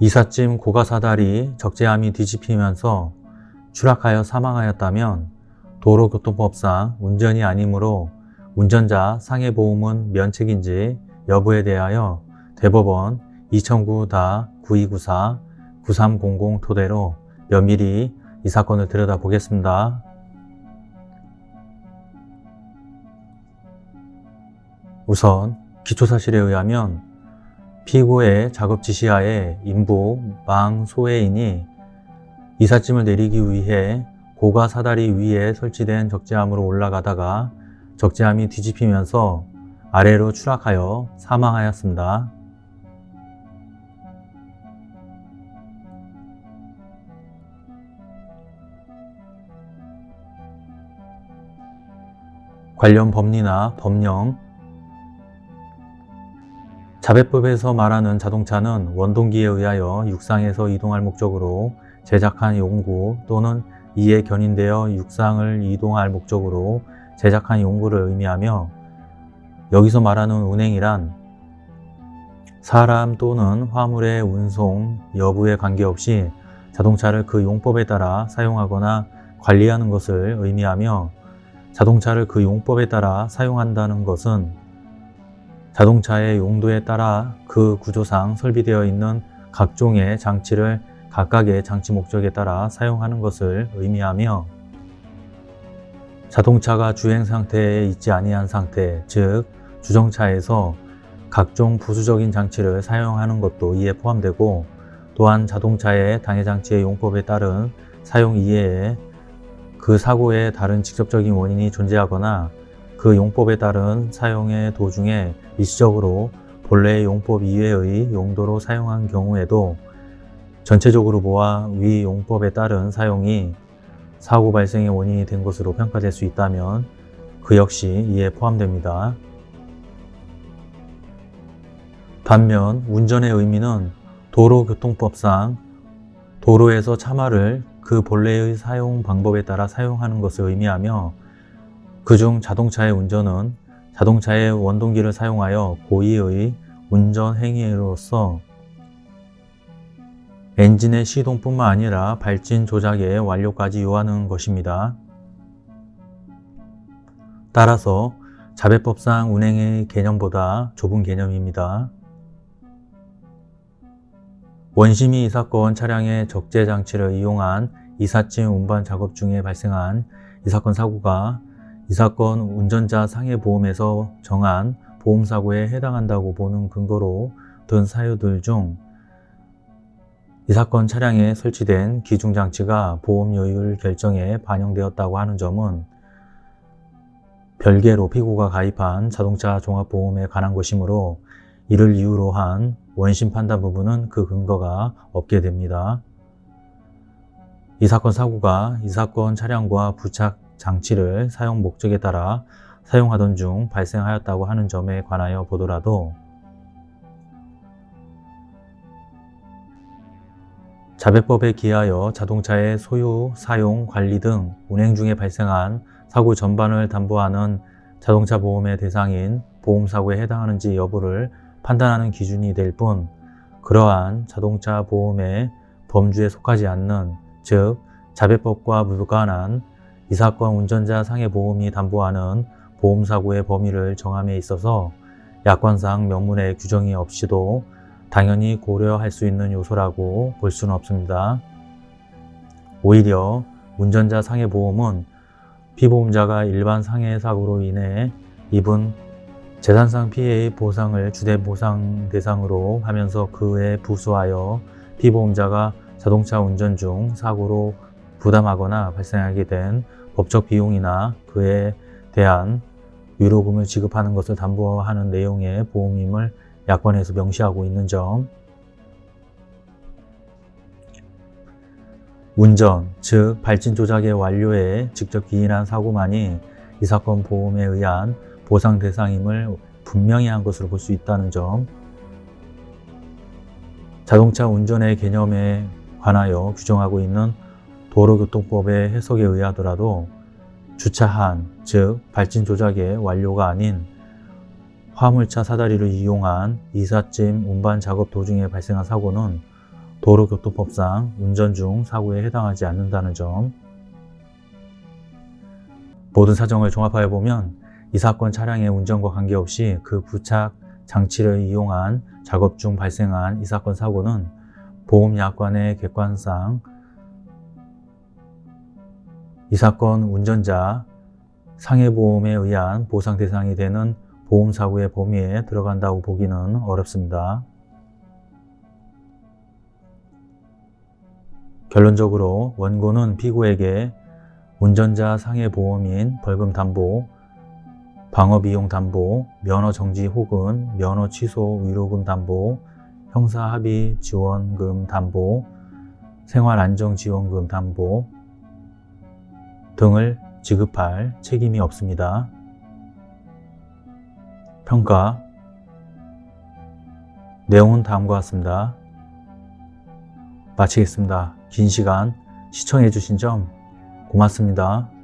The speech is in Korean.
이삿짐 고가사달이 적재함이 뒤집히면서 추락하여 사망하였다면 도로교통법상 운전이 아니므로 운전자 상해보험은 면책인지 여부에 대하여 대법원 2009-9294-9300 토대로 면밀히 이 사건을 들여다보겠습니다. 우선 기초사실에 의하면 피고의 작업 지시하에 인부 망 소해인이 이삿짐을 내리기 위해 고가 사다리 위에 설치된 적재함으로 올라가다가 적재함이 뒤집히면서 아래로 추락하여 사망하였습니다. 관련 법리나 법령 자배법에서 말하는 자동차는 원동기에 의하여 육상에서 이동할 목적으로 제작한 용구 또는 이에 견인되어 육상을 이동할 목적으로 제작한 용구를 의미하며 여기서 말하는 운행이란 사람 또는 화물의 운송 여부에 관계없이 자동차를 그 용법에 따라 사용하거나 관리하는 것을 의미하며 자동차를 그 용법에 따라 사용한다는 것은 자동차의 용도에 따라 그 구조상 설비되어 있는 각종의 장치를 각각의 장치 목적에 따라 사용하는 것을 의미하며 자동차가 주행 상태에 있지 아니한 상태, 즉 주정차에서 각종 부수적인 장치를 사용하는 것도 이에 포함되고 또한 자동차의 당해장치의 용법에 따른 사용 이외에 그 사고의 다른 직접적인 원인이 존재하거나 그 용법에 따른 사용의 도중에 일시적으로 본래의 용법 이외의 용도로 사용한 경우에도 전체적으로 보아 위 용법에 따른 사용이 사고 발생의 원인이 된 것으로 평가될 수 있다면 그 역시 이에 포함됩니다. 반면 운전의 의미는 도로교통법상 도로에서 차마를 그 본래의 사용 방법에 따라 사용하는 것을 의미하며 그중 자동차의 운전은 자동차의 원동기를 사용하여 고의의 운전 행위로서 엔진의 시동뿐만 아니라 발진 조작의 완료까지 요하는 것입니다. 따라서 자배법상 운행의 개념보다 좁은 개념입니다. 원심이 이 사건 차량의 적재 장치를 이용한 이삿짐 운반 작업 중에 발생한 이 사건 사고가 이 사건 운전자 상해보험에서 정한 보험사고에 해당한다고 보는 근거로 든 사유들 중 이 사건 차량에 설치된 기중장치가 보험료율 결정에 반영되었다고 하는 점은 별개로 피고가 가입한 자동차 종합보험에 관한 것이므로 이를 이유로 한 원심 판단 부분은 그 근거가 없게 됩니다. 이 사건 사고가 이 사건 차량과 부착 장치를 사용 목적에 따라 사용하던 중 발생하였다고 하는 점에 관하여 보더라도 자배법에 기하여 자동차의 소유, 사용, 관리 등 운행 중에 발생한 사고 전반을 담보하는 자동차 보험의 대상인 보험사고에 해당하는지 여부를 판단하는 기준이 될 뿐 그러한 자동차 보험의 범주에 속하지 않는 즉 자배법과 무관한 이 사건 운전자 상해보험이 담보하는 보험사고의 범위를 정함에 있어서 약관상 명문의 규정이 없이도 당연히 고려할 수 있는 요소라고 볼 수는 없습니다. 오히려 운전자 상해보험은 피보험자가 일반 상해 사고로 인해 입은 재산상 피해의 보상을 주대 보상 대상으로 하면서 그에 부수하여 피보험자가 자동차 운전 중 사고로 부담하거나 발생하게 된 법적 비용이나 그에 대한 위로금을 지급하는 것을 담보하는 내용의 보험임을 약관에서 명시하고 있는 점. 운전, 즉 발진 조작의 완료에 직접 기인한 사고만이 이 사건 보험에 의한 보상 대상임을 분명히 한 것으로 볼 수 있다는 점. 자동차 운전의 개념에 관하여 규정하고 있는 도로교통법의 해석에 의하더라도 주차한, 즉 발진 조작의 완료가 아닌 화물차 사다리를 이용한 이삿짐 운반 작업 도중에 발생한 사고는 도로교통법상 운전 중 사고에 해당하지 않는다는 점. 모든 사정을 종합하여 보면 이 사건 차량의 운전과 관계없이 그 부착 장치를 이용한 작업 중 발생한 이 사건 사고는 보험약관의 객관상 이 사건 운전자 상해보험에 의한 보상 대상이 되는 보험사고의 범위에 들어간다고 보기는 어렵습니다. 결론적으로 원고는 피고에게 운전자 상해보험인 벌금담보, 방어비용 담보, 면허 정지 혹은 면허 취소 위로금 담보, 형사합의 지원금 담보, 생활안정지원금 담보 등을 지급할 책임이 없습니다. 평가 내용은 다음과 같습니다. 마치겠습니다. 긴 시간 시청해 주신 점 고맙습니다.